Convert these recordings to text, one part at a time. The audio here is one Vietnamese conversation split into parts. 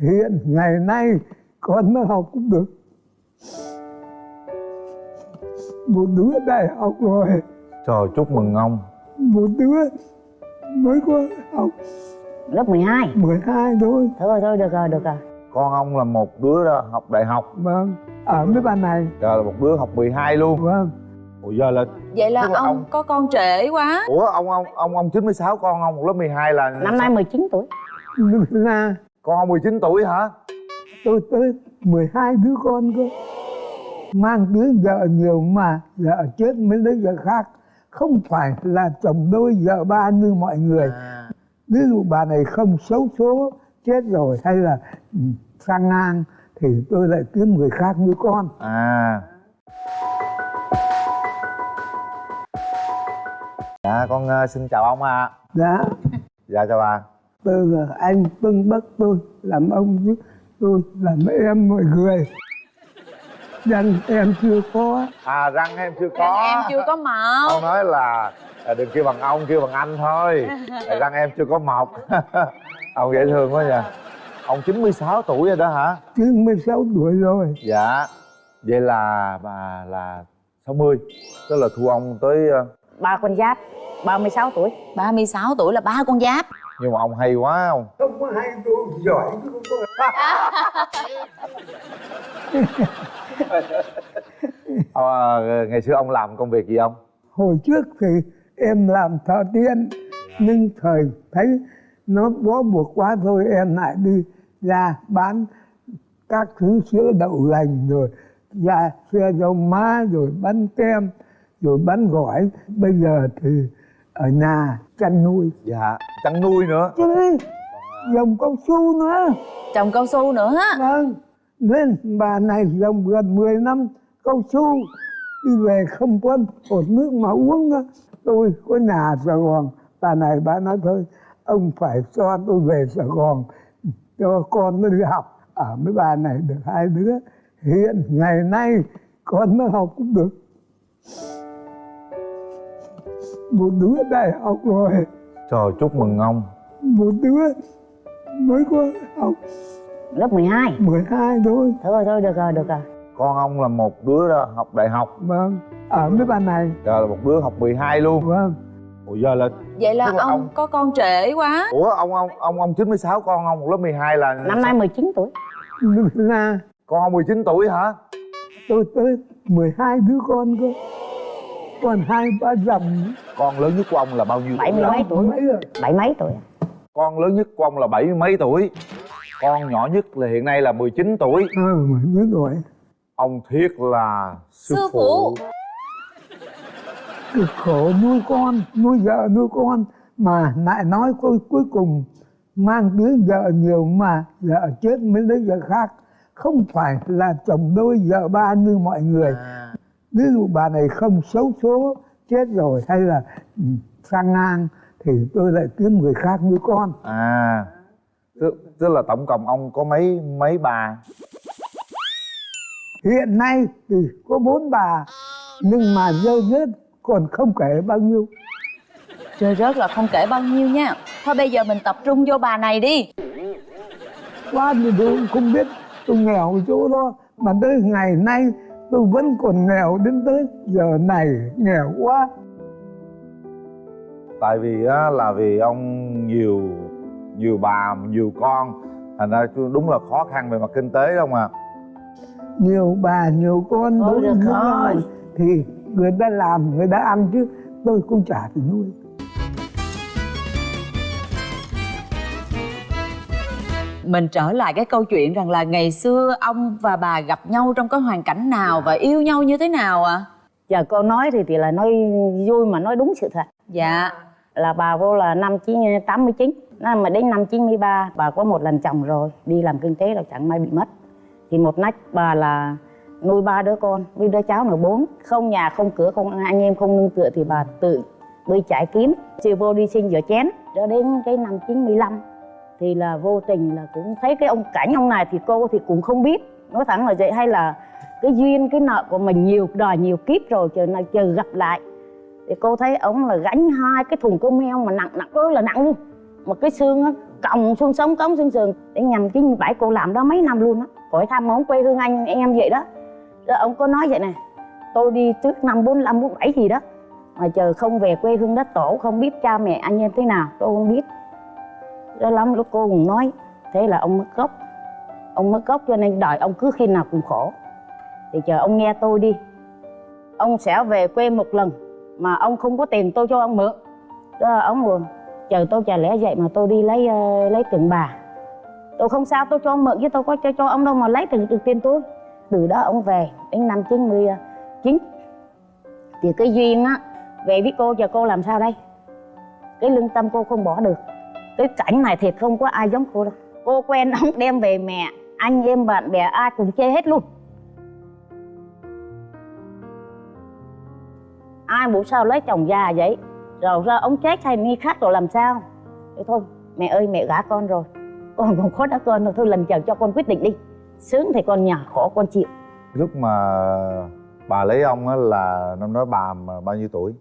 hiện ngày nay con nó học cũng được. Một đứa đại học rồi. Trời chúc mừng ông. Một đứa mới có học. Lớp 12 12 thôi. Thôi thôi được rồi được rồi. Con ông là một đứa đó học đại học. Vâng ở mấy bạn này. Giờ là một đứa học 12 luôn. Vâng. Ủa giờ là vậy là là ông, ông- có con trễ quá. Ủa ông ông ông ông 96 con ông lớp 12 là năm nay 19 tuổi. Là Con ông 19 tuổi hả? Tôi tới 12 đứa con cơ. Mang đứa vợ nhiều mà vợ chết mới lấy vợ khác. Không phải là chồng đôi vợ ba như mọi người. À. ví dụ bà này không xấu số chết rồi hay là sang ngang thì tôi lại kiếm người khác nuôi con. À. Dạ con ờ, xin chào ông ạ. Dạ. Dạ chào bà tôi là anh bưng bấc tôi làm ông chứ tôi làm em mọi người. Dân em chưa có. À răng em chưa Răng có em chưa có mọc. Ông nói là à, đừng kêu bằng ông, kêu bằng anh thôi. Răng em chưa có mọc. Ông dễ thương quá nha Ông 96 tuổi rồi đó hả? 96 tuổi rồi. Dạ. Vậy là bà là 60 Tức là thu ông tới ờ, ba con giáp 36 tuổi. 36 tuổi là ba con giáp Nhưng mà ông hay quá không? không có hay tôi giỏi chứ không có Ờ, ngày xưa ông làm công việc gì không? hồi trước thì em làm thợ tiên nhưng thời thấy nó bó buộc quá thôi em lại đi ra bán các thứ sữa đậu lành rồi ra xe dầu má rồi bán kem rồi bán gỏi bây giờ thì ở nhà chăn nuôi Dạ Chăn nuôi nữa. Chứ dòng cao su nữa. Trồng cao su nữa á. Vâng nên bà này dòng gần 10 năm cao su đi về không có hột nước mà uống nữa. tôi có nhà ở sài gòn bà này bà nói thôi ông phải cho tôi về sài gòn cho con nó đi học. Ở mấy bà này được hai đứa. Hiện ngày nay con nó học cũng được. Một đứa đại học rồi Trời chúc mừng ông. Một đứa mới có học. Lớp 12 12 thôi. Thôi thôi được rồi được rồi. Con ông là một đứa đó học đại học. Vâng ở mấy bạn này. Giờ là một đứa học 12 luôn. Vâng. Ủa giờ là vậy là Tức là ông, ông- có con trễ quá. Ủa ông ông ông ông 96 con ông lớp 12 là năm nay 19 tuổi. Là Con ông 19 tuổi hả? tôi tới 12 đứa con cơ còn hai ba dòng Con lớn nhất của ông là bao nhiêu bảy mươi tuổi? mấy tuổi. Mấy rồi. Bảy mấy tuổi? Con lớn nhất của ông là bảy mươi mấy tuổi? Con nhỏ nhất là hiện nay là 19 tuổi. Ờ mà nhớ rồi Ông Thiết là sư, Sư phụ. phụ. cực khổ nuôi con nuôi vợ nuôi con. Mà lại nói cuối cuối cùng mang đứa vợ nhiều mà vợ chết mới lấy vợ khác. Không phải là chồng đôi vợ ba như mọi người. À, ví dụ bà này không xấu số chết rồi hay là ừ, sang ngang thì tôi lại kiếm người khác nuôi con. À tức, tức là tổng cộng ông có mấy mấy bà? Hiện nay thì có bốn bà nhưng mà rơi rớt còn không kể bao nhiêu. Trời rớt là không kể bao nhiêu nha. Thôi bây giờ mình tập trung vô bà này đi. Quá thì tôi cũng không biết tôi nghèo chỗ đó. Mà tới ngày nay tôi vẫn còn nghèo đến tới giờ này nghèo quá. Tại vì á, là vì ông nhiều nhiều bà nhiều con. Thành ra đúng là khó khăn về mặt kinh tế đâu mà nhiều bà nhiều con rồi. nhau thì người ta làm người ta ăn chứ tôi cũng trả thì nuôi mình trở lại cái câu chuyện rằng là ngày xưa ông và bà gặp nhau trong cái hoàn cảnh nào và yêu nhau như thế nào ạ? Giờ cô nói thì thì là nói vui mà nói đúng sự thật. Dạ. Là bà vô là năm chín tám mươi chín. Mà đến năm 93 bà có một lần chồng rồi đi làm kinh tế là chẳng may bị mất. Thì một nách bà là nuôi ba đứa con với đứa cháu là bốn. Không nhà không cửa không anh em không nương tựa thì bà tự đi chạy kiếm. Chiều vô đi xin rửa chén. Cho đến cái năm 95 thì là vô tình là cũng thấy cái ông cảnh ông này thì cô thì cũng không biết. Nói thẳng là vậy hay là cái duyên, cái nợ của mình nhiều đời nhiều kiếp rồi chờ này chờ gặp lại. Thì cô thấy ông là gánh hai cái thùng cơm heo mà nặng nặng ơi là nặng luôn. Mà cái xương á, còng xương sống, cống xương sườn, để nhằm 97 cô làm đó mấy năm luôn á. Khỏi tham món quê hương anh em vậy đó. Rồi ông có nói vậy nè, tôi đi trước năm 45 47 gì đó, mà chờ không về quê hương đất tổ, không biết cha mẹ anh em thế nào, tôi không biết đó lắm lúc cô cũng nói. Thế là ông mất gốc. Ông mất gốc cho nên đợi ông cứ khi nào cũng khổ. Thì chờ ông nghe tôi đi. Ông sẽ về quê một lần mà ông không có tiền tôi cho ông mượn. Đó là ông buồn chờ tôi chả lẽ vậy mà tôi đi lấy uh, lấy tiền bà. Tôi không sao tôi cho ông mượn chứ tôi có cho cho ông đâu mà lấy từ từ tiền tôi. Từ đó ông về đến năm 99 thì cái duyên á về với cô giờ cô làm sao đây? Cái lương tâm cô không bỏ được cái cảnh này thì không có ai giống cô đâu. Cô quen ông đem về mẹ, anh em bạn bè ai cùng chê hết luôn. Ai muốn sao lấy chồng già vậy? Rồi ra ông chết hay ni khác rồi làm sao? Thế thôi, mẹ ơi, mẹ gả con rồi. Con còn khó đã con rồi thôi lần chờ cho con quyết định đi. Sướng thì con nhà khổ con chịu. Lúc mà bà lấy ông á là năm đó bà mà bao nhiêu tuổi?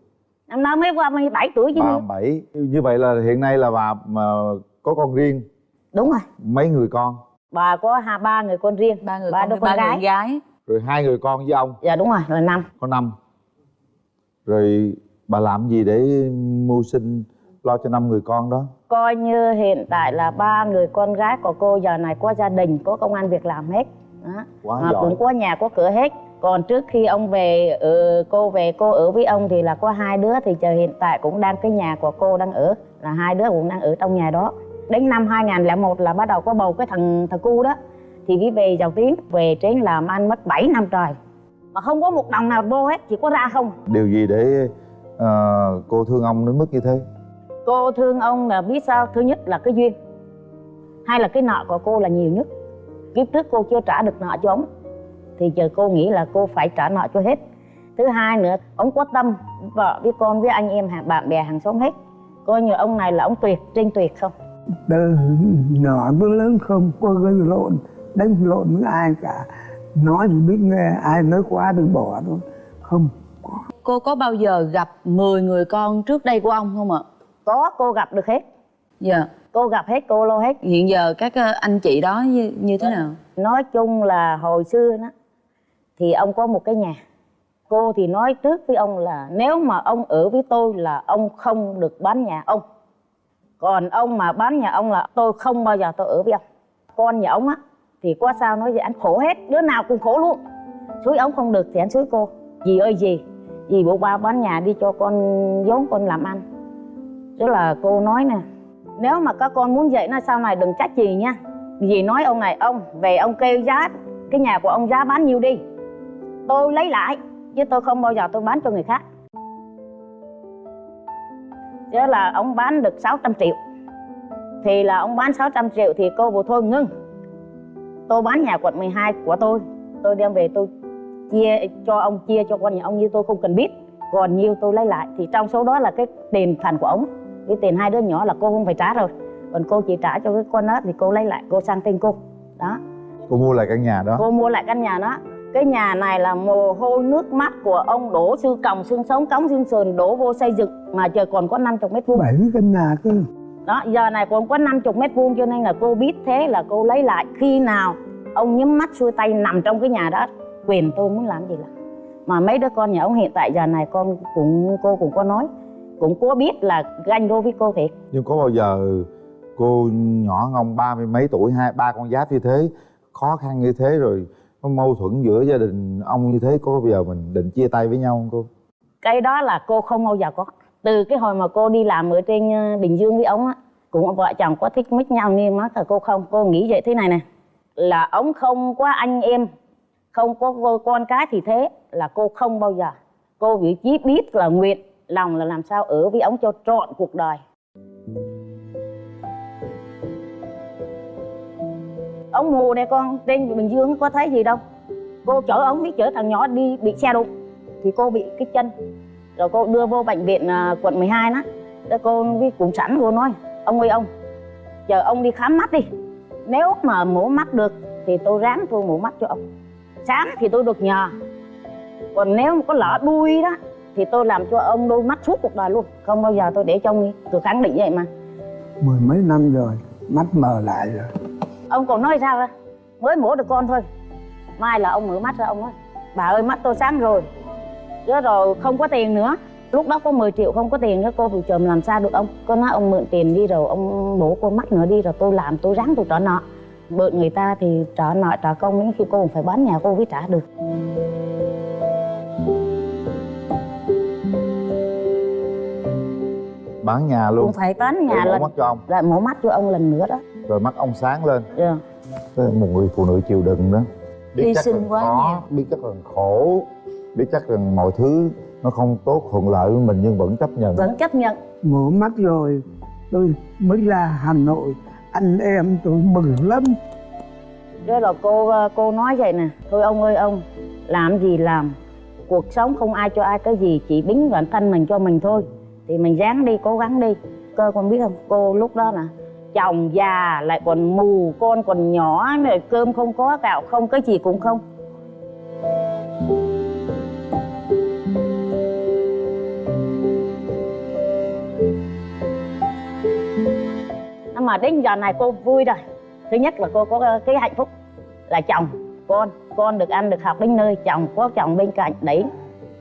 Năm đó mới qua 17 tuổi chứ ba gì bảy. Như vậy là hiện nay là bà mà có con riêng? Đúng rồi. Mấy người con? Bà có hai ba người con riêng. Ba người ba con đứa ba con gái người gái? rồi hai người con với ông? Dạ đúng rồi là năm. Có năm. Rồi bà làm gì để mưu sinh lo cho năm người con đó? Coi như hiện tại là ba người con gái của cô giờ này có gia đình có công an việc làm hết. Đó. quá Mà giỏi. cũng có nhà có cửa hết còn trước khi ông về ừ, cô về cô ở với ông thì là có hai đứa thì chờ hiện tại cũng đang cái nhà của cô đang ở là hai đứa cũng đang ở trong nhà đó. Đến năm 2001 là bắt đầu có bầu cái thằng thằng cu đó. Thì đi về giàu tiếng về trên làm ăn mất 7 năm trời. Mà không có một đồng nào vô hết chỉ có ra không. Điều gì để ờ, cô thương ông đến mức như thế? Cô thương ông là biết sao? Thứ nhất là cái duyên. Hai là cái nợ của cô là nhiều nhất? Kiếp trước cô chưa trả được nợ cho ông thì giờ cô nghĩ là cô phải trả nợ cho hết. Thứ hai nữa ông có tâm vợ với con với anh em hàng bạn bè hàng xóm hết. Coi như ông này là ông tuyệt trên tuyệt không? Từ nhỏ tới lớn không có gây lộn đánh lộn với ai cả. Nói thì biết nghe ai nói quá thì bỏ thôi. Không cô có bao giờ gặp 10 người con trước đây của ông không ạ? Có cô gặp được hết. Dạ. Cô gặp hết cô lo hết. Hiện giờ các ờ, anh chị đó như, như thế nào? Nói chung là hồi xưa đó thì ông có một cái nhà. Cô thì nói trước với ông là nếu mà ông ở với tôi là ông không được bán nhà ông. Còn ông mà bán nhà ông là tôi không bao giờ tôi ở với ông. Con nhà ông á, thì có sao nói gì anh khổ hết, đứa nào cũng khổ luôn. Suối ông không được thì anh suối cô. Dì ơi dì dì bộ ba bán nhà đi cho con vốn con làm ăn. Tức là cô nói nè, nếu mà các con muốn vậy nó sau này đừng trách gì nha. Dì nói ông này, ông, về ông kêu giá, cái nhà của ông giá bán nhiêu đi tôi lấy lại chứ tôi không bao giờ tôi bán cho người khác. Chứ là ông bán được 600 triệu. Thì là ông bán 600 triệu thì cô bộ thôi ngưng. Tôi bán nhà quận 12 của tôi. Tôi đem về tôi chia cho ông chia cho con nhà ông như tôi không cần biết. Còn nhiêu tôi lấy lại. Thì trong số đó là cái tiền phần của ông. Cái tiền hai đứa nhỏ là cô không phải trả rồi. Còn cô chỉ trả cho cái con đó thì cô lấy lại. Cô sang tên cô. Đó. Cô mua lại căn nhà đó. Cô mua lại căn nhà đó cái nhà này là mồ hôi nước mắt của ông đổ sư còng xương sống cống xương sườn đổ vô xây dựng mà trời còn có 50 mét vuông. Bảy căn nhà cơ. Đó giờ này còn có 50 mét vuông cho nên là cô biết thế là cô lấy lại. Khi nào ông nhắm mắt xuôi tay nằm trong cái nhà đó quyền tôi muốn làm gì là mà mấy đứa con nhà ông hiện tại giờ này con cũng cô cũng có nói cũng có biết là ganh đôi với cô thiệt. Nhưng có bao giờ cô nhỏ ngông ba mươi mấy tuổi hai ba con giáp như thế khó khăn như thế rồi có mâu thuẫn giữa gia đình ông như thế, có bây giờ mình định chia tay với nhau không cô? Cái đó là cô không bao giờ có. Từ cái hồi mà cô đi làm ở trên ờ, bình dương với ông á, cũng vợ chồng có thích mít nhau nhưng mà là cô không. Cô nghĩ vậy thế này nè, là ông không có anh em, không có cô- con cái thì thế, là cô không bao giờ. Cô vị trí biết là nguyện lòng là làm sao ở với ông cho trọn cuộc đời. Ông mù này con trên bình dương, có thấy gì đâu. Cô chở ông biết chở thằng nhỏ đi bị xe đụng. Thì cô bị cái chân. Rồi cô đưa vô bệnh viện à, quận 12 đó. Cô với cũng sẵn cô nói, ông ơi ông, chờ ông đi khám mắt đi. Nếu mà mổ mắt được thì tôi ráng tôi mổ mắt cho ông. Sáng thì tôi được nhờ. Còn nếu mà có lỡ đuôi đó thì tôi làm cho ông đôi mắt suốt cuộc đời luôn. Không bao giờ tôi để cho ông đi. Tôi khẳng định vậy mà. Mười mấy năm rồi, mắt mờ lại rồi ông còn nói sao á mới mổ được con thôi. Mai là ông mở mắt ra ông nói bà ơi mắt tôi sáng rồi. Chứ rồi không có tiền nữa. Lúc đó có 10 triệu không có tiền nữa cô bị chồng làm sao được ông? Cô nói ông mượn tiền đi rồi ông bổ cô mắt nữa đi rồi tôi làm tôi ráng tôi trả nợ. Mượn người ta thì trả nợ trả công đến khi cô phải bán nhà cô mới trả được. Bán nhà luôn. Cũng phải bán nhà Để mổ mắt cho ông. lại mổ mắt cho ông lần nữa đó rồi mắt ông sáng lên. Dạ. Thế là một người phụ nữ chịu đựng đó. Hy chắc sinh quá khó, biết chắc là khổ biết chắc rằng mọi thứ nó không tốt thuận lợi với mình nhưng vẫn chấp nhận. Vẫn chấp nhận. Mổ mắt rồi tôi mới ra hà nội. Anh em tôi mừng lắm. Thế là cô cô nói vậy nè. Thôi ông ơi ông Làm gì làm? Cuộc sống không ai cho ai cái gì Chỉ bính bản thân mình cho mình thôi. Thì mình ráng đi cố gắng đi. Cơ con biết không? Cô lúc đó nè Chồng già, lại còn mù, Con còn nhỏ rồi Cơm không có, gạo không, Cái gì cũng không. Nhưng mà đến giờ này cô vui rồi. Thứ nhất là cô có ờ, cái hạnh phúc là chồng, con con được ăn, được học đến nơi, chồng có chồng bên cạnh đấy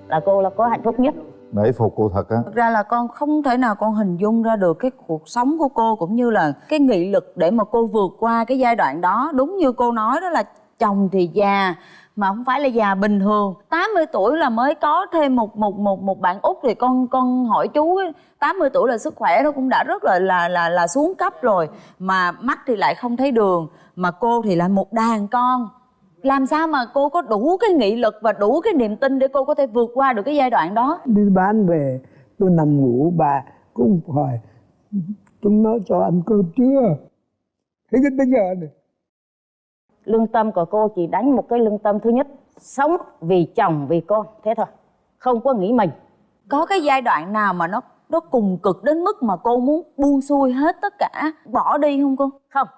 là cô là có hạnh phúc nhất nể phục cô thật á Thực ra là con không thể nào con hình dung ra được cái cuộc sống của cô cũng như là cái nghị lực để mà cô vượt qua cái giai đoạn đó. Đúng như cô nói đó là chồng thì già mà không phải là già bình thường. 80 tuổi là mới có thêm một một một một bạn út thì con con hỏi chú ấy, 80 tuổi là sức khỏe nó cũng đã rất là là là là xuống cấp rồi mà mắt thì lại không thấy đường mà cô thì lại một đàn con làm sao mà cô có đủ cái nghị lực và đủ cái niềm tin để cô có thể vượt qua được cái giai đoạn đó? Đi bán về tôi nằm ngủ bà cũng hỏi chúng nó cho ăn cơm chưa? Thế đến bây giờ này. Lương tâm của cô chỉ đánh một cái lương tâm thứ nhất sống vì chồng vì con thế thôi không có nghĩ mình. Có cái giai đoạn nào mà nó nó cùng cực đến mức mà cô muốn buông xuôi hết tất cả bỏ đi không cô? Không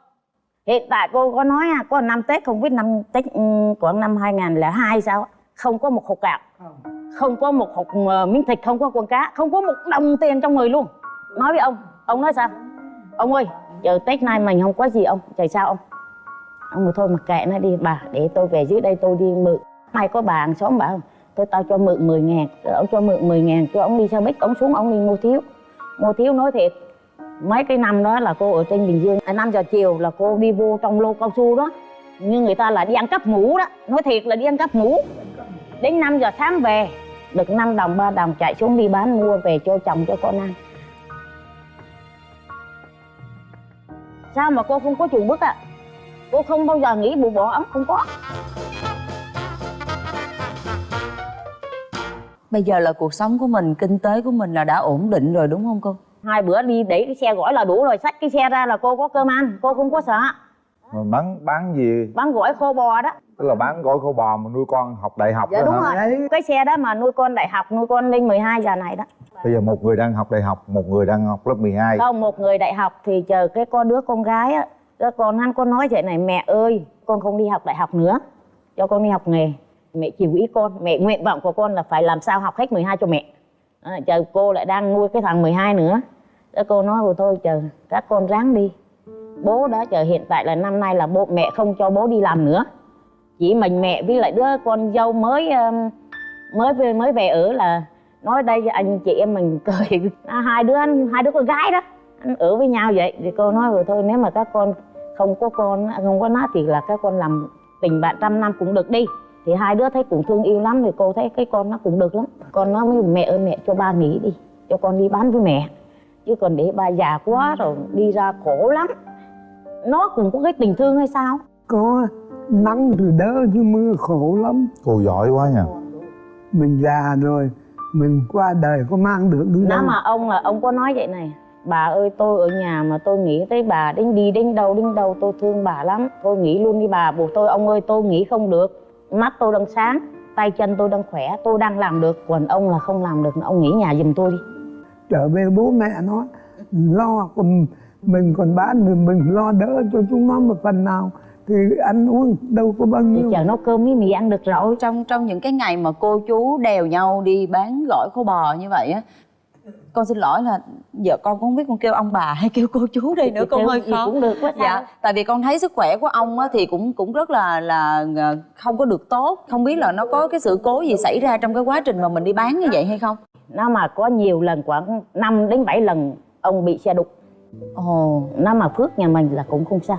hiện tại cô có nói à, có năm tết không biết năm tết ừ, của năm 2002 sao không có một hộp gạo. Không. Có một hộp ờ, miếng thịt không có con cá không có một đồng tiền trong người luôn. Nói với ông ông nói sao? Ông ơi giờ tết nay mình không có gì ông trời sao ông. Ông nói thôi mặc kệ nó đi bà để tôi về dưới đây tôi đi mượn. Mai có bà hàng xóm bảo tôi tao cho mượn 10 ngàn rồi ông cho mượn 10 ngàn cho ông đi xe buýt ông xuống ông đi mua thiếu. Mua thiếu nói thiệt mấy cái năm đó là cô ở trên bình dương à, năm giờ chiều là cô đi vô trong lô cao su đó. Như người ta là đi ăn cắp ngủ đó. Nói thiệt là đi ăn cắp ngủ. Đến 5 giờ sáng về được 5 đồng 3 đồng chạy xuống đi bán mua về cho chồng cho con ăn. Sao mà cô không có chuồng bước à cô không bao giờ nghĩ bù bỏ ấm không có. Bây giờ là cuộc sống của mình kinh tế của mình là đã ổn định rồi đúng không cô? Hai bữa đi đẩy cái xe gỏi là đủ rồi xách cái xe ra là cô có cơm ăn cô không có sợ. Mà bán bán gì? Bán gỏi khô bò đó. Tức là bán gói khô bò mà nuôi con học đại học dạ đúng hả? rồi. Đấy. cái xe đó mà nuôi con đại học nuôi con lên 12 giờ này đó. Bây giờ một người đang học đại học một người đang học lớp 12 không một người đại học thì chờ cái con đứa con gái á con hắn con nói vậy này mẹ ơi con không đi học đại học nữa cho con đi học nghề. Mẹ chiều ý con mẹ nguyện vọng của con là phải làm sao học hết 12 cho mẹ à, chờ cô lại đang nuôi cái thằng 12 nữa. Đó cô nói rồi thôi chờ các con ráng đi. Bố đó chờ hiện tại là năm nay là bố mẹ không cho bố đi làm nữa. Chỉ mình mẹ với lại đứa con dâu mới mới về mới về ở là nói đây anh chị em mình cười. À, hai đứa anh hai đứa con gái đó anh ở với nhau vậy. Thì cô nói rồi thôi nếu mà các con không có con không có nó thì là các con làm tình bạn trăm năm cũng được đi thì hai đứa thấy cũng thương yêu lắm thì cô thấy cái con nó cũng được lắm. Con nói với mẹ ơi mẹ cho ba nghỉ đi cho con đi bán với mẹ. Chứ còn để ba già quá rồi đi ra khổ lắm. Nó cũng có cái tình thương hay sao? Có nắng thì đỡ chứ mưa khổ lắm. Cô giỏi quá nha. Mình già rồi mình qua đời có mang được nếu đâu. mà ông là ông có nói vậy này bà ơi tôi ở nhà mà tôi nghĩ tới bà đến đi đến đâu đến đâu tôi thương bà lắm. Tôi nghĩ luôn đi bà buộc tôi ông ơi tôi nghĩ không được mắt tôi đang sáng tay chân tôi đang khỏe tôi đang làm được còn ông là không làm được ông nghỉ nhà giùm tôi đi. Trở về bố mẹ nó lo còn mình còn bán thì mình lo đỡ cho chúng nó một phần nào thì ăn uống đâu có bao thì nhiêu. chờ nấu cơm với mì ăn được rồi. Trong trong những cái ngày mà cô chú đèo nhau đi bán gỏi khô bò như vậy á con xin lỗi là vợ con cũng không biết con kêu ông bà hay kêu cô chú đây nữa con Kêu hơi khó cũng được quá sao dạ tại vì con thấy sức khỏe của ông á, thì cũng cũng rất là là ờ, không có được tốt. Không biết là nó có cái sự cố gì xảy ra trong cái quá trình mà mình đi bán như vậy hay không? Nó mà có nhiều lần khoảng 5 đến 7 lần ông bị xe đục. Ồ. Nó mà phước nhà mình là cũng không sao.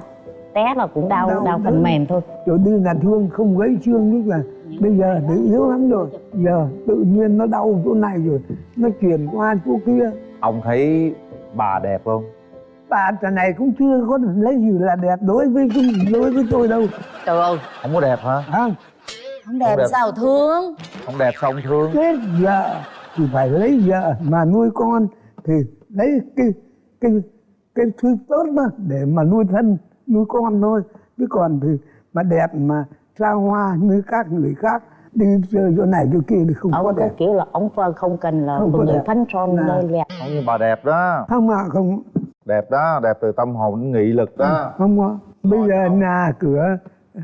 Té là cũng đau Đau đau, phần mềm thôi. Chỗ đi là thương không gãy xương tức là bây giờ tự yếu lắm rồi. Giờ tự nhiên nó đau chỗ này rồi nó chuyển qua chỗ kia. Ông thấy bà đẹp không? Bà trà này cũng chưa có lấy gì là đẹp đối với đối với tôi đâu. Trời ơi. Không có đẹp hả? À, không đẹp, đẹp. sao thương? Không đẹp sao ông thương? Chết vợ thì phải lấy vợ mà nuôi con thì lấy cái cái cái thứ tốt đó để mà nuôi thân nuôi con thôi. Chứ còn thì mà đẹp mà xa hoa như các người khác. Đi chơi chỗ này chỗ kia thì không ông có đẹp. kiểu là ông Phân không cần là Không người đẹp. phấn son đẹp không như bà đẹp đó. Không mà không đẹp đó đẹp từ tâm hồn đến nghị lực đó. Không có. Bây giờ nhà cửa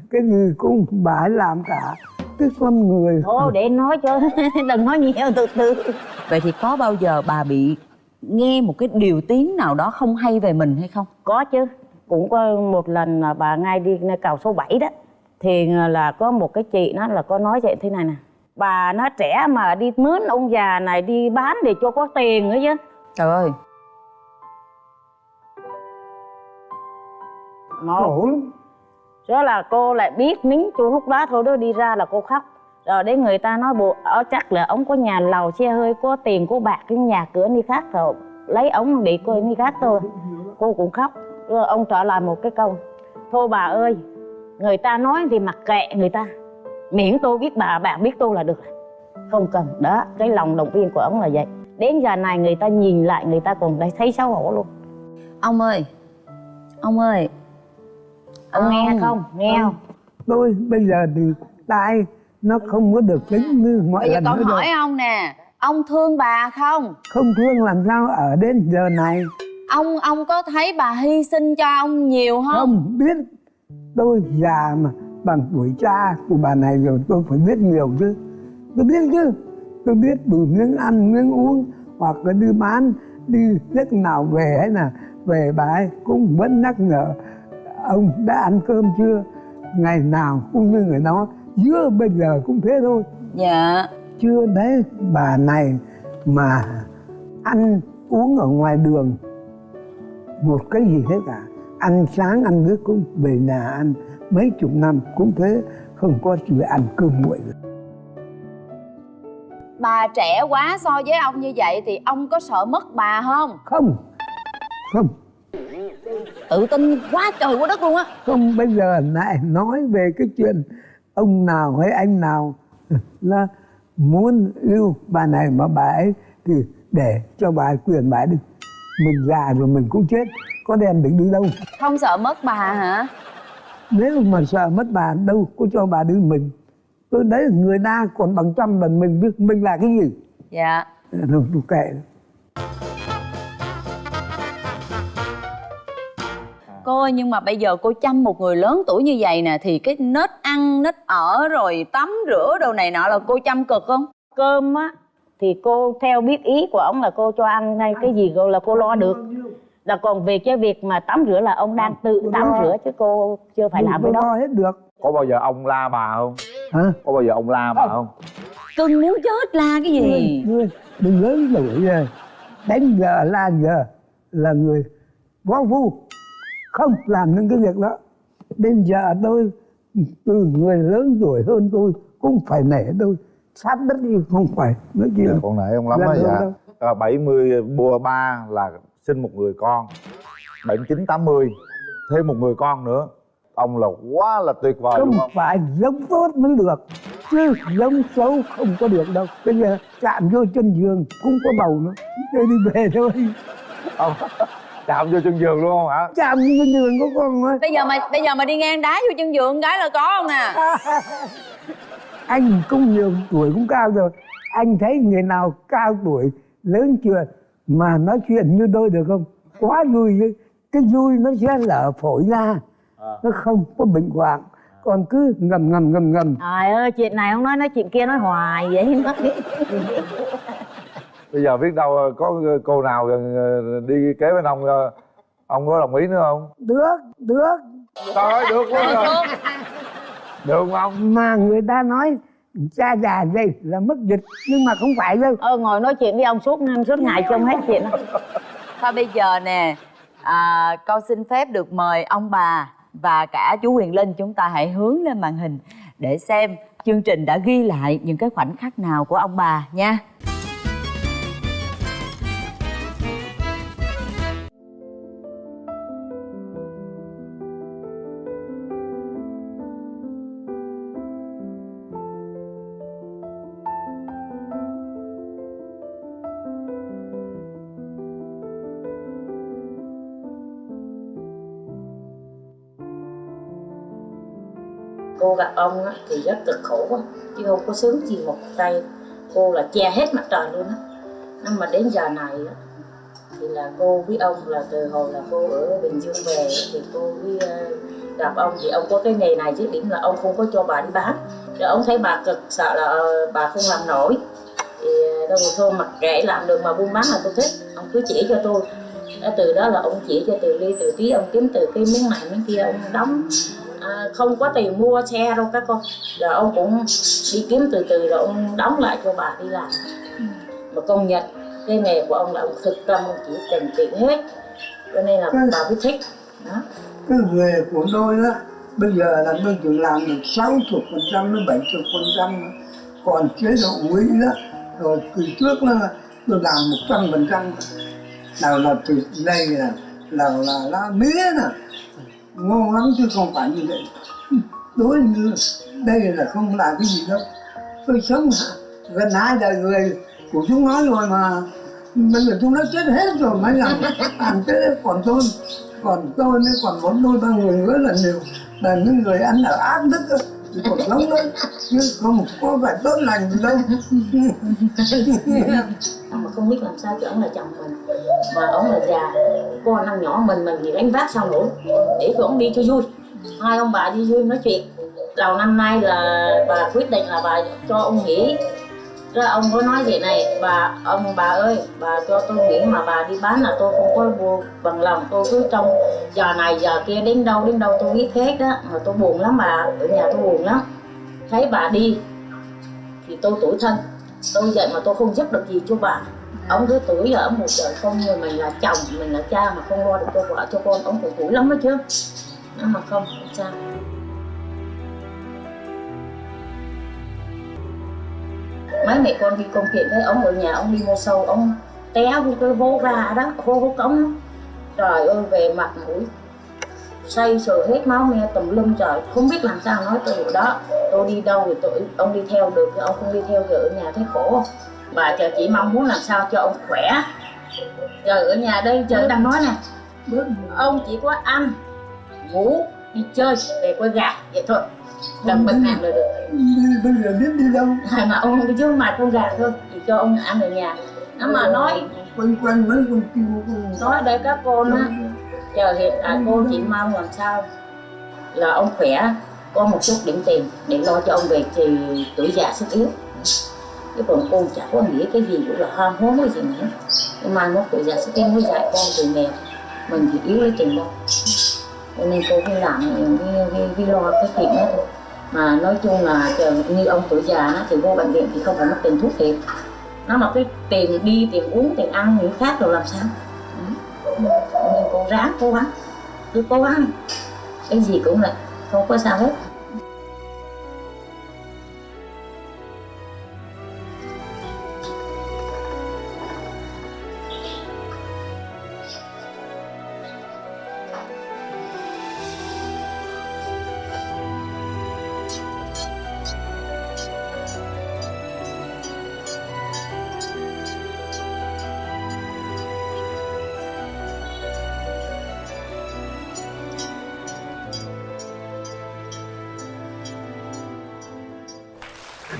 cái gì cũng bà ấy làm cả. Cái con người thôi để nói cho đừng nói nhiều từ từ. Vậy thì có bao giờ bà bị nghe một cái điều tiếng nào đó không hay về mình hay không? Có chứ. Cũng có một lần là bà ngay đi cầu số 7 đó thì là có một cái chị nó là có nói vậy thế này nè. Bà nó trẻ mà đi mướn ông già này đi bán để cho có tiền nữa chứ. Trời ơi. Một. Khổ lắm đó là cô lại biết nín chú lúc đó thôi đó đi ra là cô khóc. Rồi đến người ta nói bộ ở chắc là ông có nhà lầu xe hơi có tiền có bạc cái nhà cửa đi khác rồi lấy ông để cô đi khác thôi. Cô cũng khóc. Rồi ông trả lời một cái câu thôi bà ơi người ta nói thì mặc kệ người ta. Miễn tôi biết bà bà biết tôi là được. Không cần. Đó cái lòng động viên của ông là vậy. Đến giờ này người ta nhìn lại người ta còn thấy xấu hổ luôn. Ông ơi ông ơi. Ông nghe không? Nghe không? Tôi bây giờ thì tai nó không có được tính như mọi bây giờ lần con nữa hỏi ông nè ông thương bà không? Không thương làm sao ở đến giờ này? Ông ông có thấy bà hy sinh cho ông nhiều không? Không biết tôi già mà bằng tuổi cha của bà này rồi tôi phải biết nhiều chứ. Tôi biết chứ. Tôi biết đủ miếng ăn miếng uống hoặc là đi bán đi lúc nào về hay là về bà ấy cũng vẫn nhắc nhở ông đã ăn cơm chưa? Ngày nào cũng như người đó giữa bây giờ cũng thế thôi. Dạ. Chưa đấy bà này mà ăn uống ở ngoài đường một cái gì hết cả ăn sáng ăn nước cũng về nhà ăn. Mấy chục năm cũng thế không có chuyện ăn cơm nguội bà trẻ quá so với ông như vậy thì ông có sợ mất bà không? Không không. Tự tin quá trời quá đất luôn á. Không bây giờ lại nói về cái chuyện ông nào hay anh nào là muốn yêu bà này mà bà ấy thì để cho bà ấy quyền bà ấy đi. Mình già rồi mình cũng chết có đem được đi đâu? Không sợ mất bà hả? Nếu mà sợ mất bà đâu có cho bà đi mình. Tôi đấy là người ta còn bằng trăm lần mình biết mình là cái gì. Dạ. Rồi tôi kệ. Cô ơi nhưng mà bây giờ cô chăm một người lớn tuổi như vậy nè thì cái nết ăn nết ở rồi tắm rửa đồ này nọ là cô chăm cực không? Cơm á thì cô theo biết ý của ông là cô cho ăn hay cái gì cô là cô lo được là còn về cái việc mà tắm rửa là ông đang tự Tôi tắm lo. rửa chứ cô chưa phải làm cái đó. lo hết được. Có bao giờ ông la bà không? Hả? Có bao giờ ông la bà không? Cưng muốn chết la cái gì? Đừng lớn tuổi rồi đánh giờ là giờ là người võ phu. Không làm những cái việc đó. Đến giờ tôi từ người lớn tuổi hơn tôi cũng phải nể tôi. Sát đất đi không phải. Nói chuyện con nể ông lắm đó đâu, dạ. đâu. à, 70 bùa ba là sinh một người con. 79 80 thêm một người con nữa. Ông là quá là tuyệt vời không đúng không phải giống tốt mới được chứ giống xấu không có được đâu. Bây giờ chạm vô chân giường cũng có bầu nữa. Chơi đi về thôi. Ông chạm vô chân giường luôn không hả? Chạm vô chân giường có con thôi. Bây giờ mà bây giờ mà đi ngang đá vô chân giường cái là có không nè anh cũng nhiều tuổi cũng cao rồi. Anh thấy người nào cao tuổi lớn chưa mà nói chuyện như tôi được không? Quá vui chứ. Cái vui nó sẽ lở phổi ra nó không có bệnh hoạn. Còn cứ ngầm ngầm ngầm ngầm. Trời ơi chuyện này không nói nói chuyện kia nói hoài vậy nói. Bây bây giờ biết đâu có cô nào gần đi kế bên ông ông có đồng ý nữa không? Được được. Trời ơi được quá rồi. được không? Mà người ta nói cha già gì là mất dịch nhưng mà không phải đâu ờ ngồi nói chuyện với ông suốt năm suốt ngày không hết chuyện thôi bây giờ nè à, con xin phép được mời ông bà và cả chú Quyền Linh chúng ta hãy hướng lên màn hình để xem chương trình đã ghi lại những cái khoảnh khắc nào của ông bà nha. Cô gặp ông á, thì rất cực khổ quá chứ không có sướng gì một tay. Cô là che hết mặt trời luôn á. Nhưng mà đến giờ này á, thì là cô với ông là từ hồi là cô ở bình dương về thì cô với ờ, gặp ông thì ông có cái nghề này chứ điểm là ông không có cho bà đi bán. Rồi ông thấy bà cực sợ là ờ, bà không làm nổi. Thì ờ, đâu mà thôi mặc kệ làm được mà buôn bán là tôi thích ông cứ chỉ cho tôi. Từ đó là ông chỉ cho từ ly từ tí ông kiếm từ cái miếng này miếng kia ông đóng không có tiền mua xe đâu các con. Rồi ông cũng đi kiếm từ từ rồi ông đóng lại cho bà đi làm. Mà công nhận cái nghề của ông là ông thực tâm ông chỉ tình tiền hết. Cho nên là bà mới thích. Đó. Cái nghề của tôi đó bây giờ là tôi chỉ làm được 60 phần trăm đến 70 phần trăm còn chế độ quý đó rồi từ trước là tôi làm một trăm phần trăm. Nào là từ đây là là là lá mía nè ngon lắm chứ không phải như vậy. Đối như đây là không là cái gì đâu. Tôi sống gần hai đời người của chúng nó rồi mà. Bây giờ chúng nó chết hết rồi mới làm làm cái còn tôi còn tôi mới còn bốn đôi ba người nữa là nhiều. Là những người ăn ở ác đức á, thì còn sống đấy chứ không có phải tốt lành gì đâu. Mà không biết làm sao cho ông là chồng mình. Mà ông là già con năm nhỏ mình mình thì đánh vác sao nổi để cho ông đi cho vui. Hai ông bà đi vui nói chuyện. Đầu năm nay là bà quyết định là bà cho ông nghỉ rồi ông có nói vậy này, bà, ông, bà ơi, bà cho tôi nghỉ mà bà đi bán là tôi không có vô bằng lòng. Tôi cứ trong giờ này giờ kia đến đâu đến đâu tôi biết hết đó mà tôi buồn lắm bà, ở nhà tôi buồn lắm. Thấy bà đi thì tôi tủi thân. Tôi vậy mà tôi không giúp được gì cho bà. Ông cứ tuổi ở một đời không người, mình là chồng, mình là cha mà không lo được cho vợ, cho con. Ông cũng tuổi lắm đó chứ. Nhưng mà không không sao. Mấy mẹ con đi công chuyện thấy ông ở nhà ông đi mua sâu ông té vô cái hố ga đó hố hố cống. Trời ơi về mặt mũi. Say sờ hết máu me tùm lum trời. Không biết làm sao nói từ đó. Tôi đi đâu thì tôi ông đi theo được ông không đi theo thì ở nhà thấy khổ. Bà chờ chỉ mong muốn làm sao cho ông khỏe. Giờ ở nhà đây chờ đang nói nè. Ông chỉ có ăn ngủ đi chơi về quay gà. Vậy thôi làm bệnh hàng là được bây giờ biết đi đâu. Mà ông không chứ mà con gà thôi chỉ cho ông ăn ở nhà. Nó mà nói quanh quanh mấy con kêu nói đây các con á chờ hiện tại cô chỉ mong làm sao là ông khỏe có một chút điểm tiền để lo cho ông về thì tuổi già sức yếu. Chứ còn cô chả có nghĩ cái gì cũng là ham hố cái gì nữa. Nhưng mà nó tuổi già sức yếu mới dạy con từ nghèo mình thì yếu lấy tiền đâu cho nên cô cứ làm cái, cái, cái lo cái chuyện đó thôi. Mà nói chung là như ông tuổi già thì vô bệnh viện thì không phải mất tiền thuốc thiệt. Nó mà cái tiền đi tiền uống tiền ăn những khác rồi làm sao? Nhưng nên cô ráng cố gắng. Cứ cố gắng. Cái gì cũng là không có sao hết.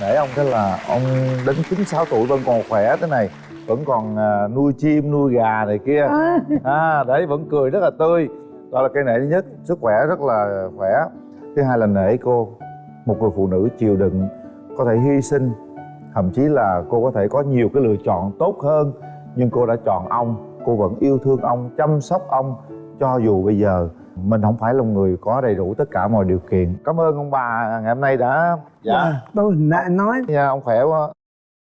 Nể ông cái là ông đến 96 tuổi vẫn còn khỏe thế này vẫn còn à, nuôi chim nuôi gà này kia. À đấy vẫn cười rất là tươi. Đó là cái nể thứ nhất sức khỏe rất là khỏe. Thứ hai là nể cô một người phụ nữ chịu đựng có thể hy sinh. Thậm chí là cô có thể có nhiều cái lựa chọn tốt hơn nhưng cô đã chọn ông. Cô vẫn yêu thương ông chăm sóc ông cho dù bây giờ mình không phải là người có đầy đủ tất cả mọi điều kiện. Cảm ơn ông bà ngày hôm nay đã dạ. Tôi lại nói. Nha ông khỏe quá.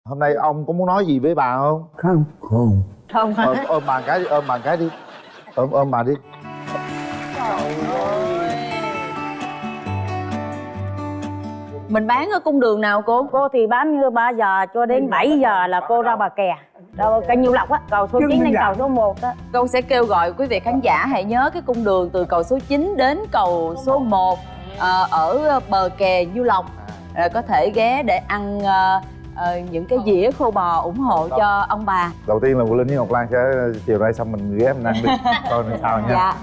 Hôm nay ông có muốn nói gì với bà không? Không. Không. Không. Ôm, ôm bà cái đi ôm bà cái đi. Ôm ôm bà đi. Mình bán ở cung đường nào cô? Cô thì bán như 3 giờ cho đến 7 giờ là cô ra bà kè đâu kênh nhiêu lộc á cầu số Chứ 9 mình đến dạ. cầu số 1 á. Cô sẽ kêu gọi quý vị khán giả hãy nhớ cái cung đường từ cầu số 9 đến cầu số 1 ờ, ở bờ kè Du Lộc. Rồi có thể ghé để ăn ờ, ờ, những cái dĩa khô bò ủng hộ cho ông bà. Đầu tiên là Vũ Linh với Ngọc Lan sẽ chiều nay xong mình ghé mình ăn đi. Coi làm sao nha. Dạ